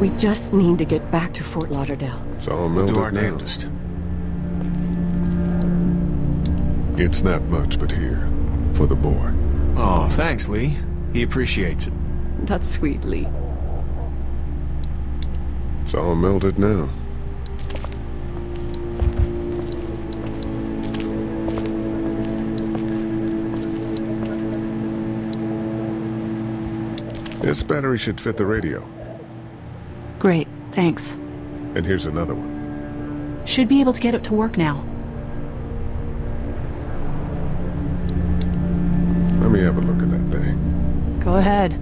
We just need to get back to Fort Lauderdale. It's all We'll melted do our now. damnedest. It's not much, but here. For the boy. Oh, thanks, Lee. He appreciates it. That's sweet, Lee. It's all melted now. This battery should fit the radio. Great, thanks. And here's another one. Should be able to get it to work now. Let me have a look at that thing. Go ahead.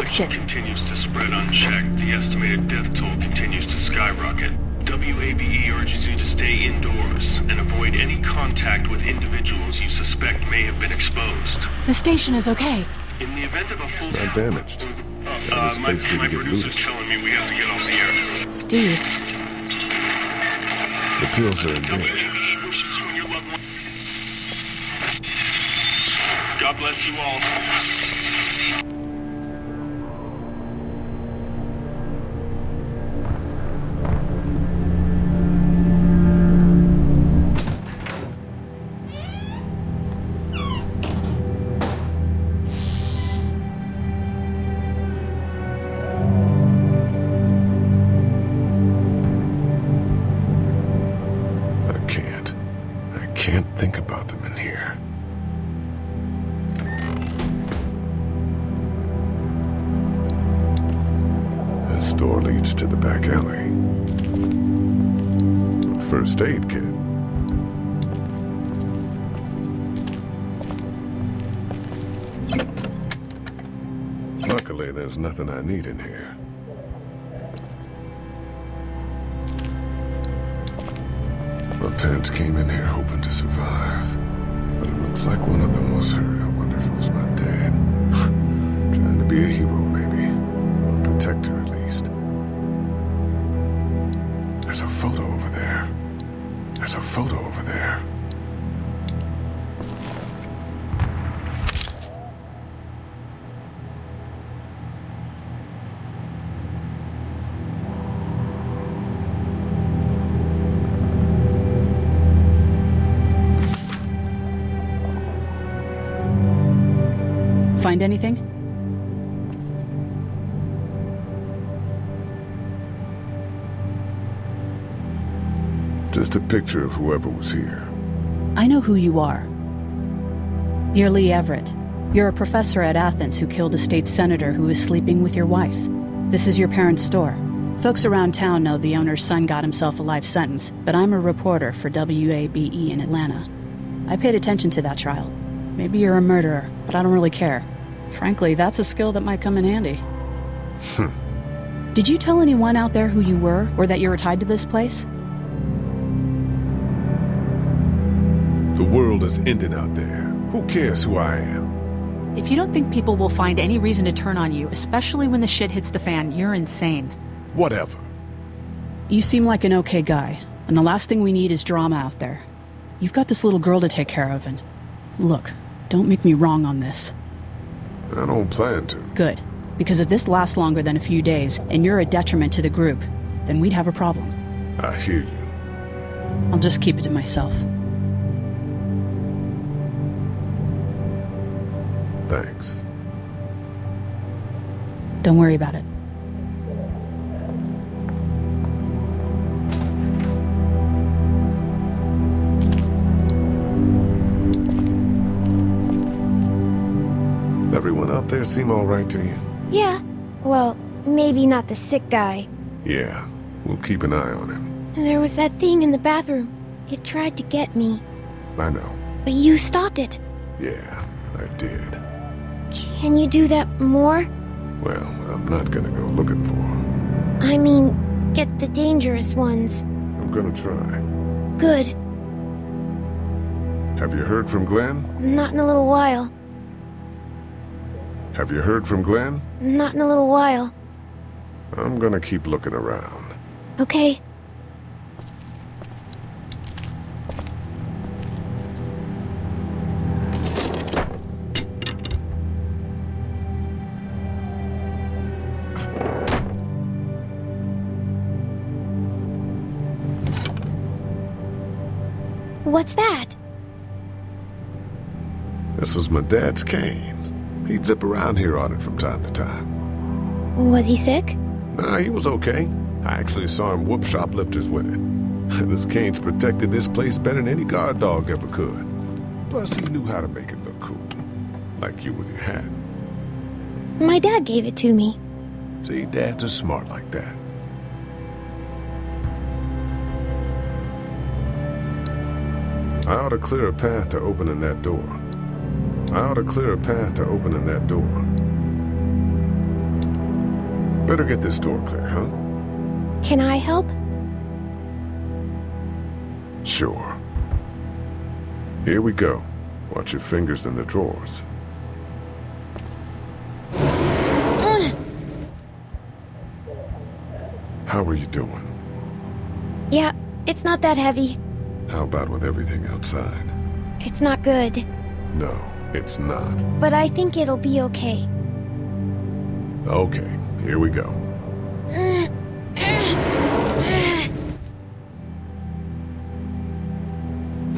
Fixed it. continues to spread unchecked, the estimated death toll continues to skyrocket. WABE E urges you to stay indoors and avoid any contact with individuals you suspect may have been exposed. The station is okay. In the event of a full... not damaged. Uh, his my, face didn't my get producer's looted. telling me we have to get off the air. Steve, The pills are in there. WABE wishes you and your loved one... God bless you all. There's nothing I need in here. My parents came in here hoping to survive. But it looks like one of them was hurt. I wonder if it was my dad. Trying to be a hero, maybe. Or a protector, at least. There's a photo over there. There's a photo over there. Find anything? Just a picture of whoever was here. I know who you are. You're Lee Everett. You're a professor at Athens who killed a state senator who was sleeping with your wife. This is your parents' store. Folks around town know the owner's son got himself a life sentence, but I'm a reporter for WABE in Atlanta. I paid attention to that trial. Maybe you're a murderer, but I don't really care. Frankly, that's a skill that might come in handy. Hmm. Did you tell anyone out there who you were, or that you were tied to this place? The world is ending out there. Who cares who I am? If you don't think people will find any reason to turn on you, especially when the shit hits the fan, you're insane. Whatever. You seem like an okay guy, and the last thing we need is drama out there. You've got this little girl to take care of, and look, don't make me wrong on this. I don't plan to. Good, because if this lasts longer than a few days, and you're a detriment to the group, then we'd have a problem. I hear you. I'll just keep it to myself. Thanks. Don't worry about it. Everyone out there seem all right to you? Yeah. Well, maybe not the sick guy. Yeah. We'll keep an eye on him. There was that thing in the bathroom. It tried to get me, I know. but you stopped it. Yeah, I did. Can you do that more? Well, I'm not gonna go looking for him. I mean, get the dangerous ones. I'm gonna try. Good. Have you heard from Glenn? Not in a little while. Have you heard from Glenn? Not in a little while. I'm gonna keep looking around. Okay. What's that? This was my dad's cane. He'd zip around here on it from time to time. Was he sick? Nah, he was okay. I actually saw him whoop shoplifters with it. this cane's protected this place better than any guard dog ever could. Plus, he knew how to make it look cool. Like you with your hat. My dad gave it to me. See, dads are smart like that. I ought to clear a path to opening that door. I ought to clear a path to opening that door. Better get this door clear, huh? Can I help? Sure. Here we go. Watch your fingers in the drawers. Ugh. How are you doing? Yeah, it's not that heavy. How about with everything outside? It's not good. No, it's not. But I think it'll be okay. Okay, here we go.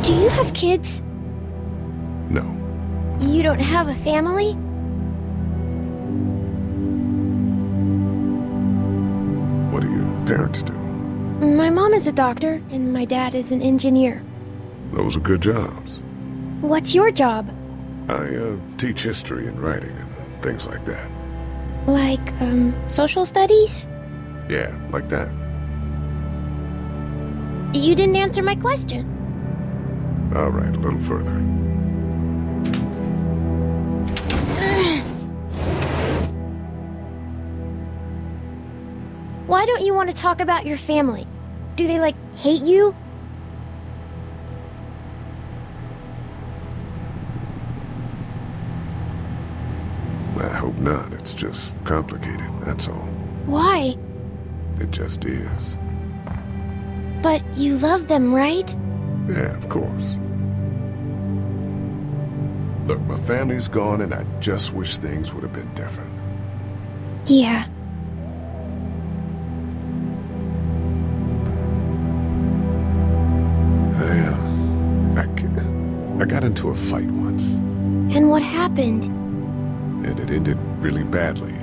Do you have kids? No. You don't have a family? What do your parents do? My mom is a doctor, and my dad is an engineer. Those are good jobs. What's your job? I, uh, teach history and writing and things like that. Like, um, social studies? Yeah, like that. You didn't answer my question. All right, a little further. Why don't you want to talk about your family? Do they, like, hate you? Not. It's just complicated, that's all. Why? It just is. But you love them, right? Yeah, of course. Look, my family's gone and I just wish things would have been different. Yeah. I, uh, I, g- I got into a fight once, And what happened? and it ended really badly.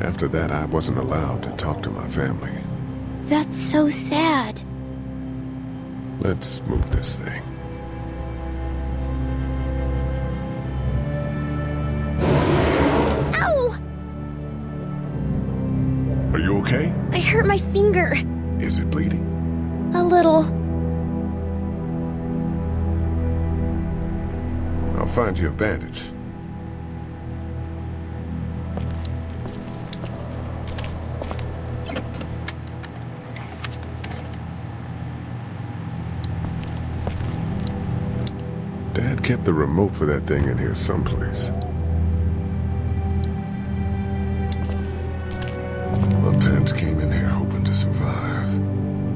After that, I wasn't allowed to talk to my family. That's so sad. Let's move this thing. Ow! Are you okay? I hurt my finger. Is it bleeding? A little. I'll find you a bandage. Kept the remote for that thing in here someplace. My parents came in here hoping to survive.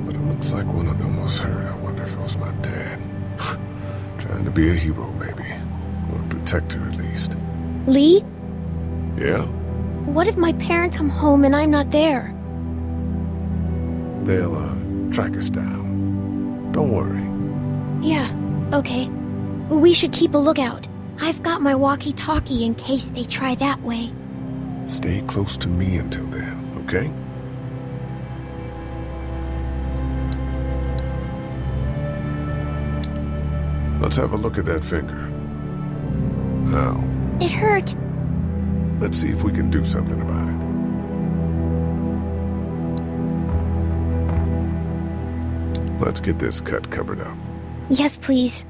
But it looks like one of them was hurt. I wonder if it was my dad. Trying to be a hero, maybe. Or a protector, at least. Lee, Yeah? what if my parents come home and I'm not there? They'll, uh, track us down. Don't worry. Yeah, okay. We should keep a lookout. I've got my walkie-talkie in case they try that way. Stay close to me until then, okay? Let's have a look at that finger. Now, It hurt. let's see if we can do something about it. Let's get this cut covered up. Yes, please.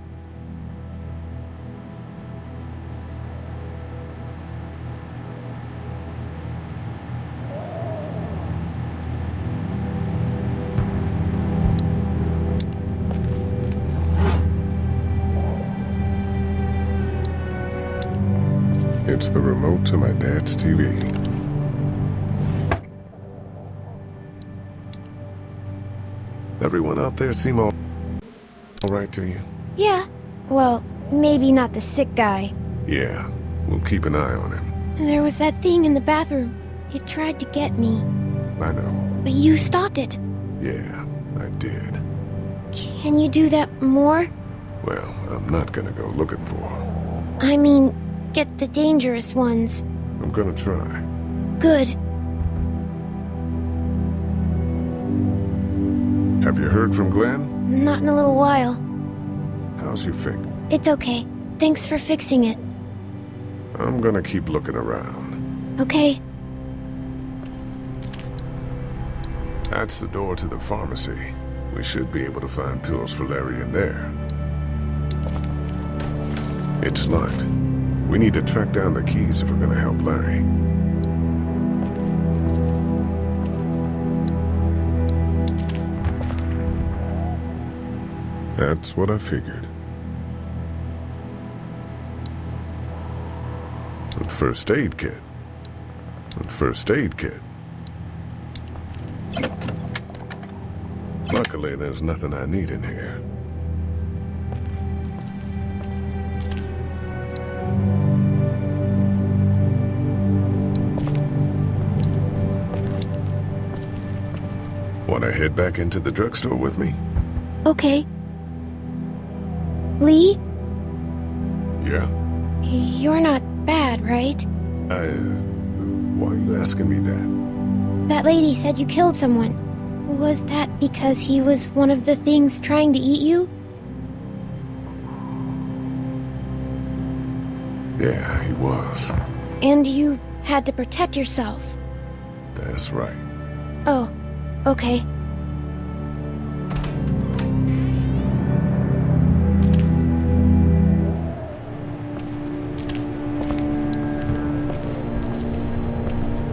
It's the remote to my dad's TV. Everyone out there seem all, all right to you? Yeah. Well, maybe not the sick guy. Yeah, we'll keep an eye on him. There was that thing in the bathroom. It tried to get me, I know. but you stopped it. Yeah, I did. Can you do that more? Well, I'm not gonna go looking for him. I mean, get the dangerous ones. I'm gonna try. Good. Have you heard from Glenn? Not in a little while. How's your finger? It's okay. Thanks for fixing it. I'm gonna keep looking around. Okay. That's the door to the pharmacy. We should be able to find pills for Larry in there. It's locked. We need to track down the keys if we're gonna help Larry. That's what I figured. A first aid kit. A first aid kit. Luckily, there's nothing I need in here. Want to head back into the drugstore with me? Okay. Lee, Yeah. you're not bad, right? I. Why are you asking me that? That lady said you killed someone. Was that because he was one of the things trying to eat you? Yeah, he was. And you had to protect yourself. That's right. Oh, okay.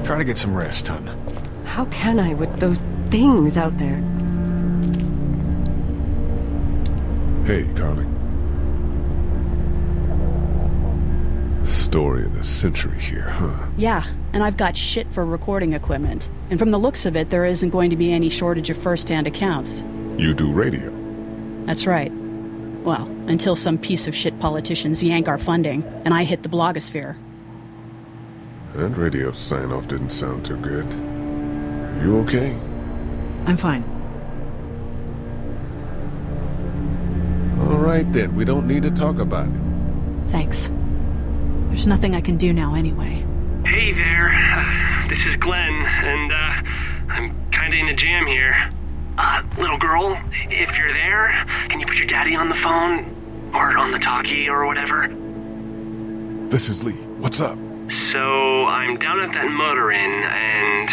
Try to get some rest, hon. How can I with those things out there? Hey, Carley. Story of the century here, huh? Yeah, and I've got shit for recording equipment. And from the looks of it, there isn't going to be any shortage of first-hand accounts. You do radio. That's right. Well, until some piece of shit politicians yank our funding, and I hit the blogosphere. That radio sign-off didn't sound too good. You okay? I'm fine. All right then, we don't need to talk about it. Thanks. There's nothing I can do now anyway. Hey there, uh, this is Glenn, and uh, I'm kinda in a jam here. Uh, little girl, if you're there, can you put your daddy on the phone? Or on the talkie or whatever? This is Lee. What's up? So, I'm down at that motor inn, and,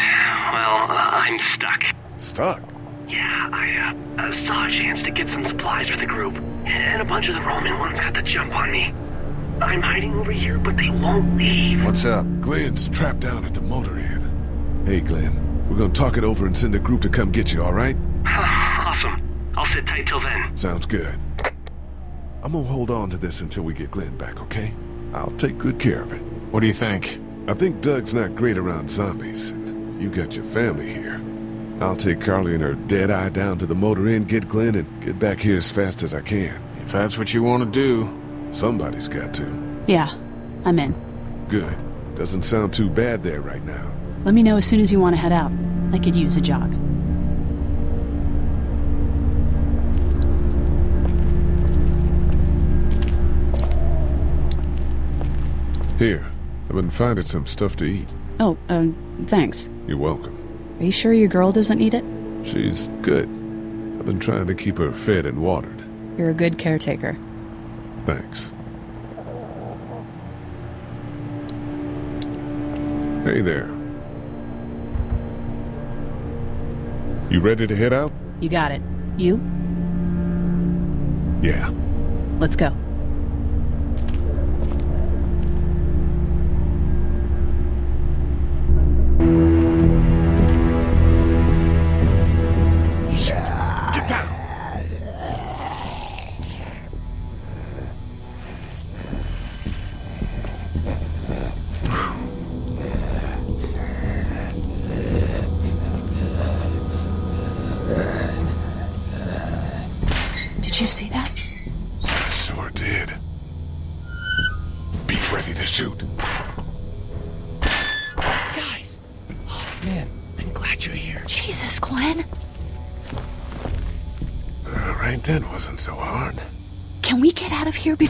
well, uh, I'm stuck. Stuck. Yeah, I uh, uh, saw a chance to get some supplies for the group, and a bunch of the Roman ones got the jump on me. I'm hiding over here, but they won't leave. What's up? Glenn's trapped down at the motor inn. Hey, Glenn. We're gonna talk it over and send a group to come get you, all right? awesome. I'll sit tight till then. Sounds good. I'm gonna hold on to this until we get Glenn back, okay? I'll take good care of it. What do you think? I think Doug's not great around zombies. You got your family here. I'll take Carley and her dead eye down to the motor inn, get Glenn, and get back here as fast as I can. If that's what you want to do. Somebody's got to. Yeah, I'm in. Good. Doesn't sound too bad there right now. Let me know as soon as you want to head out. I could use a jog. Here, I've been finding some stuff to eat. Oh, um, thanks. You're welcome. Are you sure your girl doesn't need it? She's good. I've been trying to keep her fed and watered. You're a good caretaker. Thanks. Hey there. You ready to head out? You got it. You? Yeah. Let's go.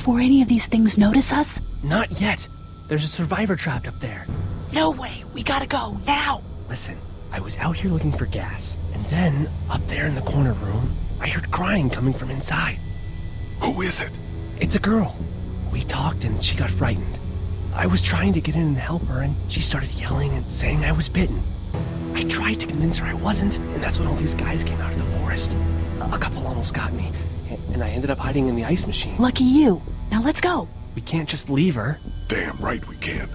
Before any of these things notice us? Not yet. There's a survivor trapped up there. No way. We gotta go now. Listen, I was out here looking for gas, and then, up there in the corner room, I heard crying coming from inside. Who is it? It's a girl. We talked and she got frightened. I was trying to get in and help her, and she started yelling and saying I was bitten. I tried to convince her I wasn't, and that's when all these guys came out of the forest. A couple almost got me, and I ended up hiding in the ice machine. Lucky you. Now let's go. We can't just leave her. Damn right we can't.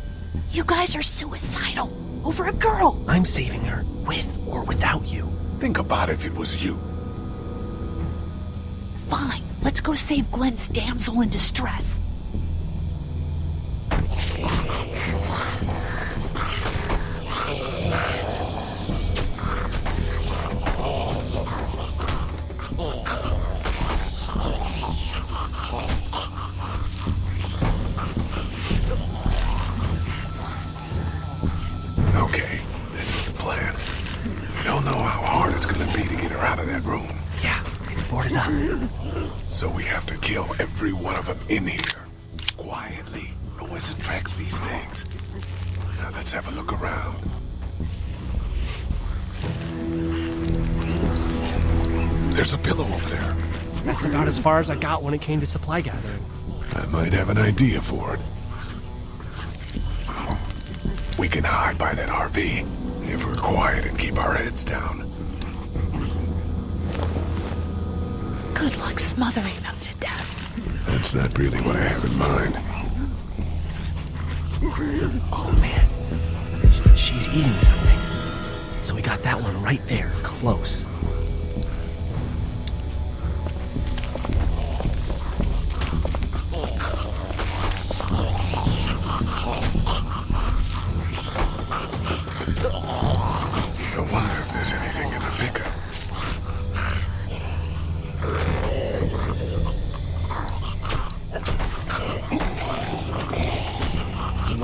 You guys are suicidal. Over a girl. I'm saving her, with or without you. Think about if it was you. Fine. Let's go save Glenn's damsel in distress. That room. Yeah, it's boarded up. So we have to kill every one of them in here. Quietly. Noise attracts these things. Now let's have a look around. There's a pillow over there. That's about as far as I got when it came to supply gathering. I might have an idea for it. We can hide by that RV if we're quiet and keep our heads down. Good luck smothering them to death. That's not really what I have in mind. Oh man, she's eating something. So we got that one right there, close.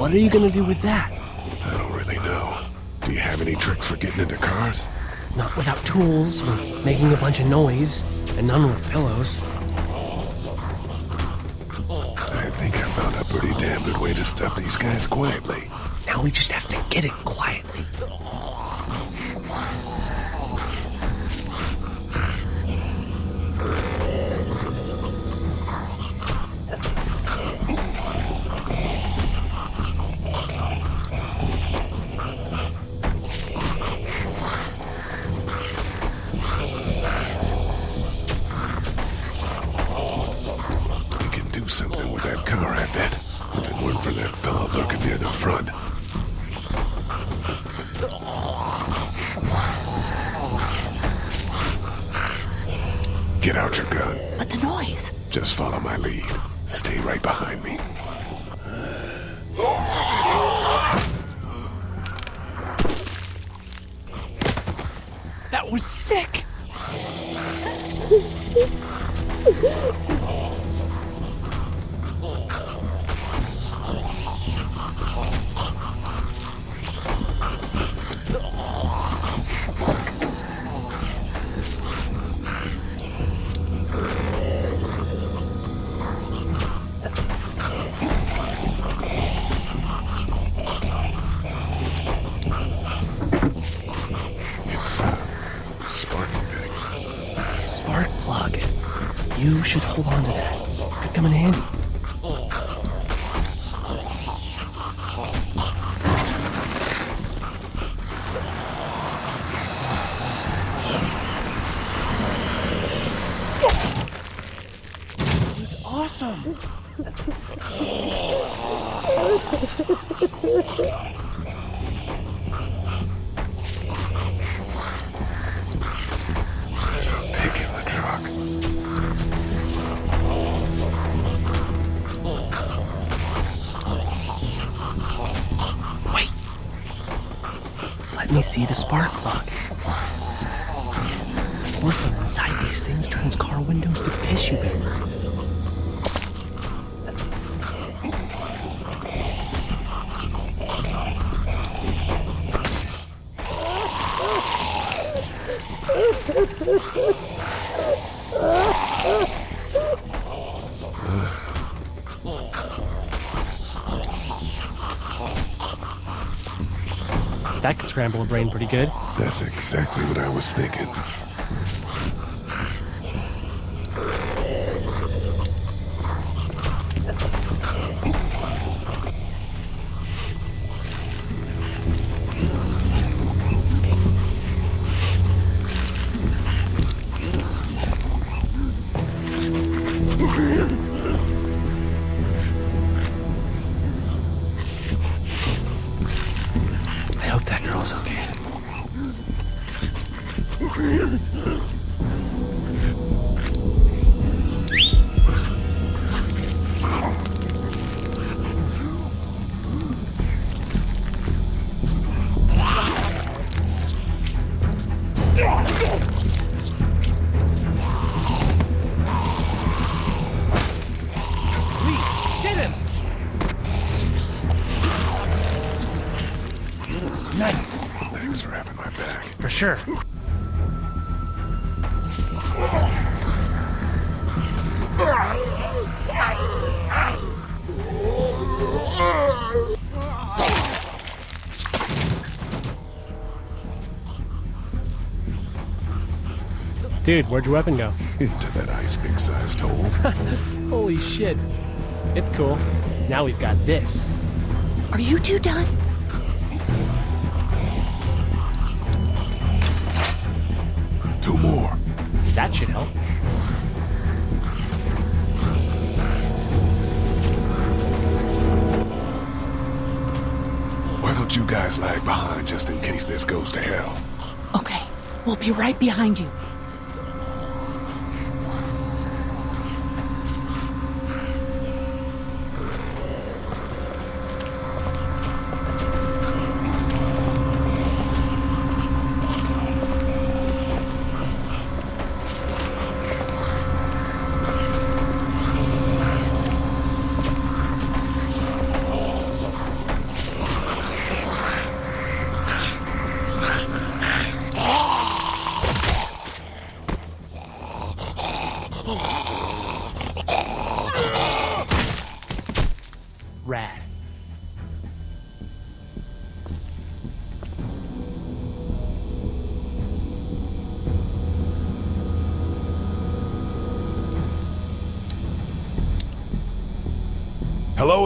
What are you gonna do with that? I don't really know. Do you have any tricks for getting into cars? Not without tools, or making a bunch of noise, and none with pillows. I think I found a pretty damn good way to stop these guys quietly. Now we just have to get it quietly. See the spark plug. porcelain inside these things turns car windows to tissue paper. Brain pretty good. That's exactly what I was thinking. Nice, Thanks for having my back. for sure. Dude, where'd your weapon go? Into that ice big sized hole. Holy shit. It's cool. Now we've got this. Are you two done? Lag behind just in case this goes to hell? Okay, we'll be right behind you.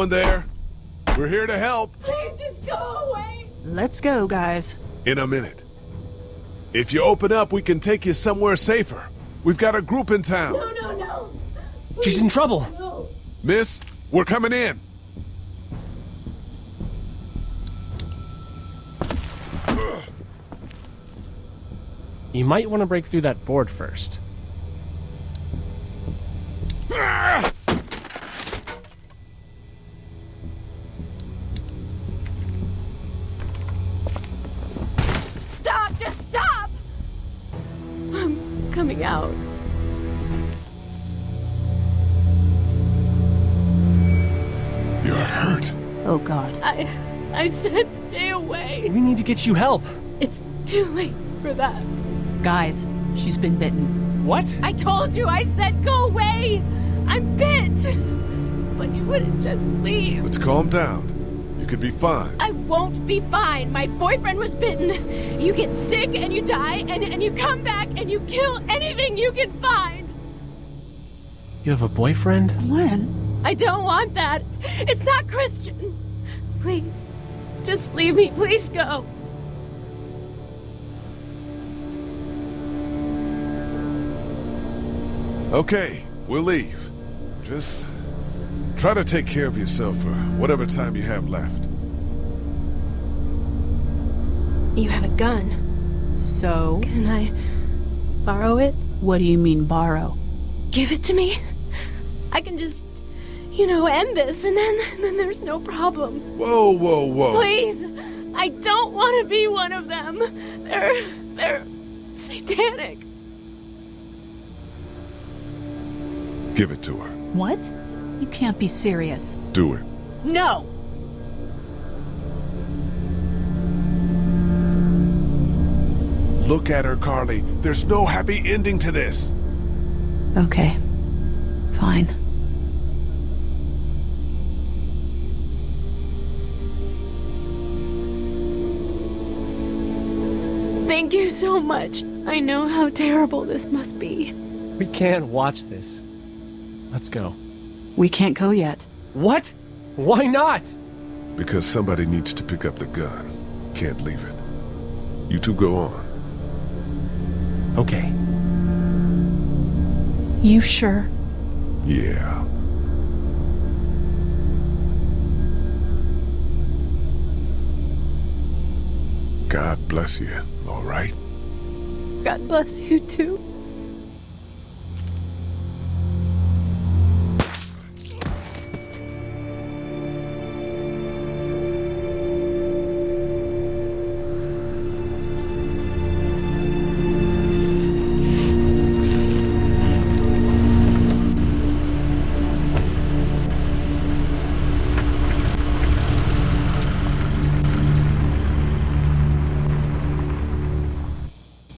Hello in there. We're here to help. Please just go away. Let's go, guys. In a minute. If you open up, we can take you somewhere safer. We've got a group in town. No, no, no. She's in trouble. No. Miss, we're coming in. You might want to break through that board first. I said stay away. We need to get you help. It's too late for that. Guys, she's been bitten. What? I told you, I said go away! I'm bit! But you wouldn't just leave. Let's calm down. You could be fine. I won't be fine. My boyfriend was bitten. You get sick and you die, and, and you come back and you kill anything you can find. You have a boyfriend? Glenn? I don't want that. It's not Christian. Please, just leave me. Please go. Okay, we'll leave. Just try to take care of yourself for whatever time you have left. You have a gun. So, Can I borrow it? what do you mean borrow? Give it to me. I can just, you know, end this, and then, then there's no problem. Whoa, whoa, whoa. Please, I don't want to be one of them. They're, they're satanic. Give it to her. What? You can't be serious. Do it. No! Look at her, Carley. There's no happy ending to this. Okay. Fine. Thank you so much. I know how terrible this must be. We can't watch this. Let's go. We can't go yet. What? Why not? Because somebody needs to pick up the gun. Can't leave it. You two go on. Okay. You sure? Yeah. God bless you, all right? God bless you too.